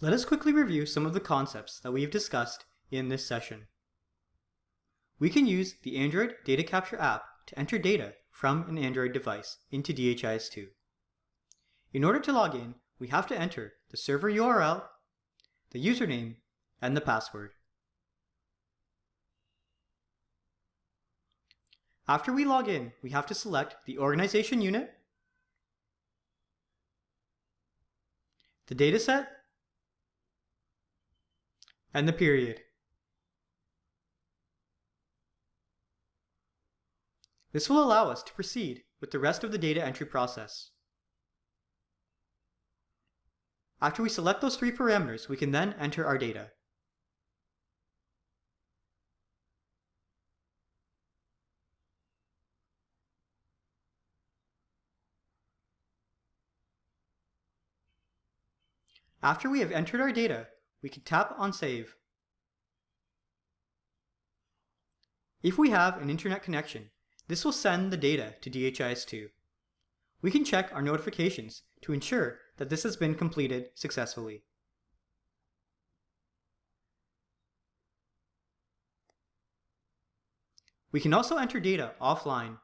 Let us quickly review some of the concepts that we have discussed in this session. We can use the Android Data Capture app to enter data from an Android device into DHIS2. In order to log in, we have to enter the server URL, the username, and the password. After we log in, we have to select the organization unit, the dataset, and the period. This will allow us to proceed with the rest of the data entry process. After we select those three parameters, we can then enter our data. After we have entered our data, we can tap on Save. If we have an internet connection, this will send the data to DHIS2. We can check our notifications to ensure that this has been completed successfully. We can also enter data offline.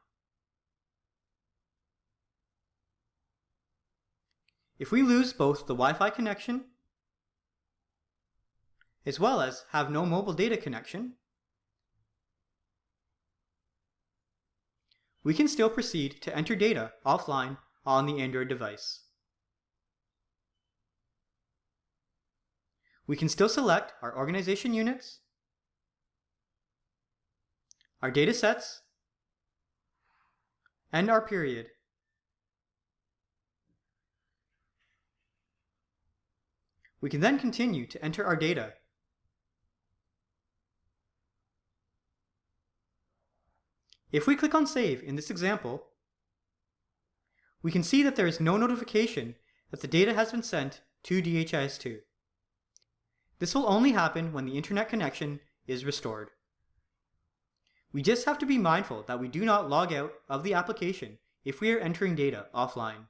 If we lose both the Wi-Fi connection as well as have no mobile data connection, we can still proceed to enter data offline on the Android device. We can still select our organization units, our data sets, and our period. We can then continue to enter our data If we click on Save in this example, we can see that there is no notification that the data has been sent to DHIS2. This will only happen when the internet connection is restored. We just have to be mindful that we do not log out of the application if we are entering data offline.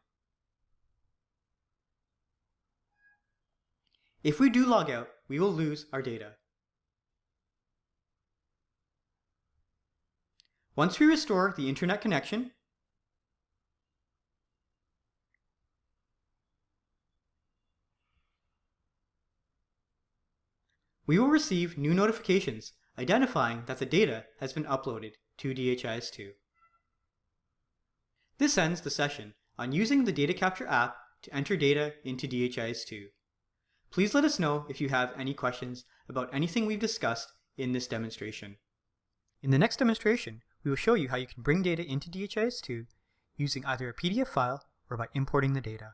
If we do log out, we will lose our data. Once we restore the internet connection, we will receive new notifications identifying that the data has been uploaded to DHIS2. This ends the session on using the Data Capture app to enter data into DHIS2. Please let us know if you have any questions about anything we've discussed in this demonstration. In the next demonstration, we will show you how you can bring data into DHIS2 using either a PDF file or by importing the data.